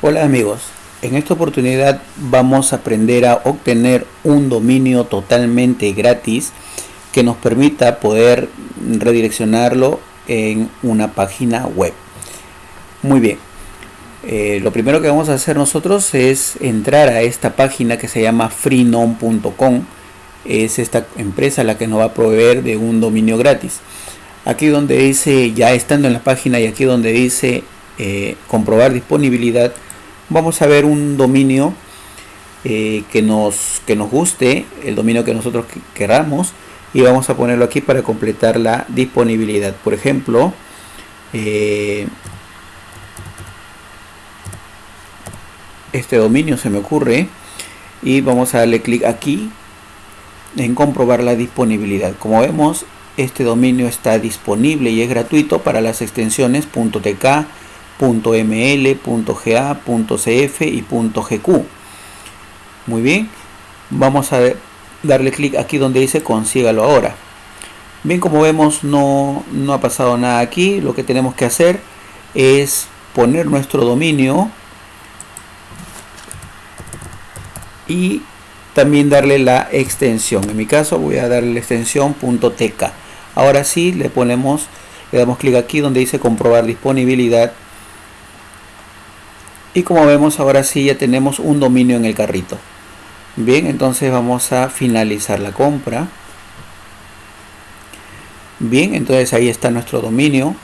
Hola amigos, en esta oportunidad vamos a aprender a obtener un dominio totalmente gratis que nos permita poder redireccionarlo en una página web. Muy bien, eh, lo primero que vamos a hacer nosotros es entrar a esta página que se llama freenom.com. Es esta empresa la que nos va a proveer de un dominio gratis. Aquí donde dice, ya estando en la página y aquí donde dice eh, comprobar disponibilidad, vamos a ver un dominio eh, que, nos, que nos guste, el dominio que nosotros queramos y vamos a ponerlo aquí para completar la disponibilidad. Por ejemplo, eh, este dominio se me ocurre y vamos a darle clic aquí en comprobar la disponibilidad. Como vemos, este dominio está disponible y es gratuito para las extensiones .tk, .ml, .ga, .cf y .gq. Muy bien, vamos a darle clic aquí donde dice consígalo ahora. Bien, como vemos no, no ha pasado nada aquí. Lo que tenemos que hacer es poner nuestro dominio y también darle la extensión. En mi caso voy a darle la extensión .tk. Ahora sí le ponemos, le damos clic aquí donde dice comprobar disponibilidad. Y como vemos ahora sí ya tenemos un dominio en el carrito. Bien entonces vamos a finalizar la compra. Bien entonces ahí está nuestro dominio.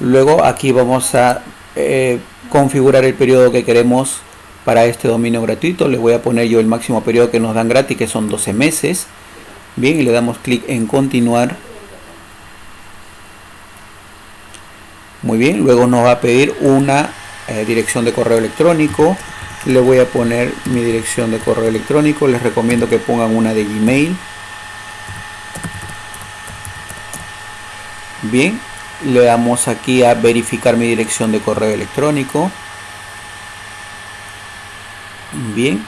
Luego aquí vamos a eh, configurar el periodo que queremos para este dominio gratuito. Le voy a poner yo el máximo periodo que nos dan gratis que son 12 meses bien y le damos clic en continuar. Muy bien luego nos va a pedir una eh, dirección de correo electrónico. Le voy a poner mi dirección de correo electrónico. Les recomiendo que pongan una de gmail. Bien le damos aquí a verificar mi dirección de correo electrónico. Bien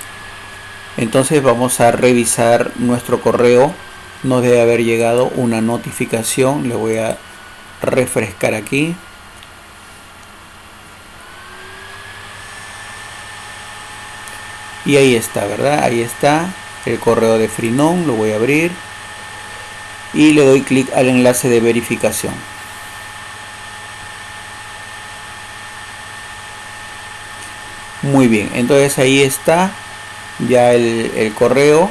entonces vamos a revisar nuestro correo. Nos debe haber llegado una notificación. Le voy a refrescar aquí. Y ahí está verdad ahí está el correo de Freenom lo voy a abrir. Y le doy clic al enlace de verificación. Muy bien. Entonces ahí está ya el, correo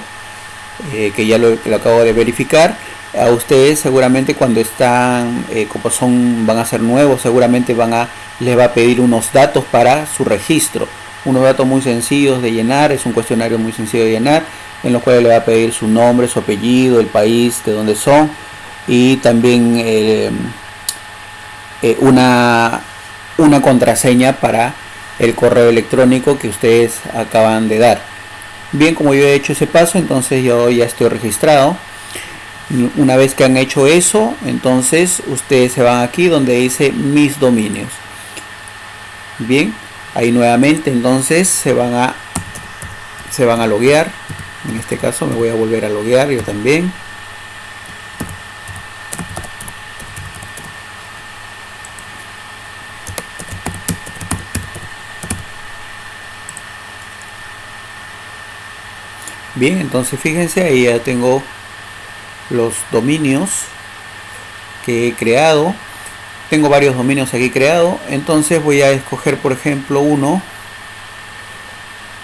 eh, que ya lo, acabo de verificar a ustedes seguramente cuando están eh, como son van a ser nuevos seguramente van a les va a pedir unos datos para su registro unos datos muy sencillos de llenar, es un cuestionario muy sencillo de llenar, en los cuales le va a pedir su nombre, su apellido, el país de donde son y también eh, una, una contraseña para el correo electrónico que ustedes acaban de dar. Bien, como yo he hecho ese paso, entonces yo ya estoy registrado. Una vez que han hecho eso, entonces ustedes se van aquí donde dice mis dominios. Bien, ahí nuevamente entonces se van a se van a loguear en este caso me voy a volver a loguear yo también bien entonces fíjense ahí ya tengo los dominios que he creado. Tengo varios dominios aquí creados entonces voy a escoger por ejemplo uno.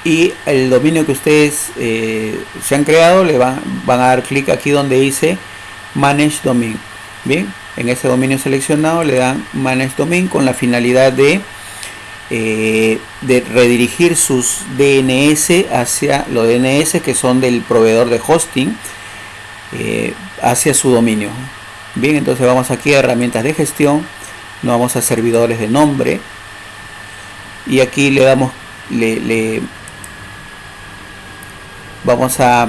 Y el dominio que ustedes eh, se han creado le van, van a dar clic aquí donde dice manage domain. Bien en ese dominio seleccionado le dan manage domain con la finalidad de eh, de redirigir sus DNS hacia los DNS que son del proveedor de hosting eh, hacia su dominio. Bien entonces vamos aquí a herramientas de gestión nos vamos a servidores de nombre y aquí le damos le, vamos a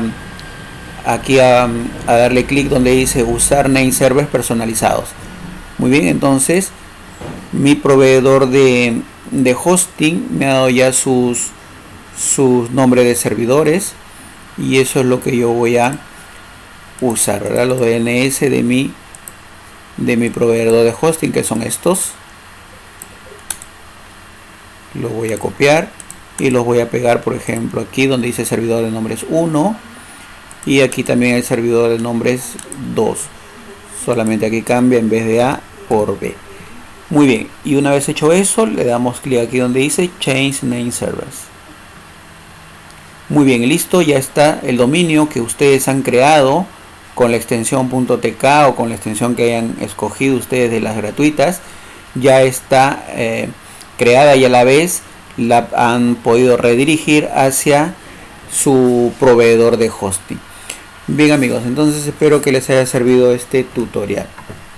aquí a, darle clic donde dice usar name servers personalizados. Muy bien entonces mi proveedor de, de hosting me ha dado ya sus sus nombres de servidores y eso es lo que yo voy a usar los DNS de mi de mi proveedor de hosting que son estos Lo voy a copiar y los voy a pegar, por ejemplo, aquí donde dice servidor de nombres 1 y aquí también el servidor de nombres 2. Solamente aquí cambia en vez de A por B. Muy bien, y una vez hecho eso, le damos clic aquí donde dice Change Name Servers. Muy bien, listo, ya está el dominio que ustedes han creado con la extensión .tk o con la extensión que hayan escogido ustedes de las gratuitas. Ya está eh, creada y a la vez la han podido redirigir hacia su proveedor de hosting. Bien amigos, entonces espero que les haya servido este tutorial.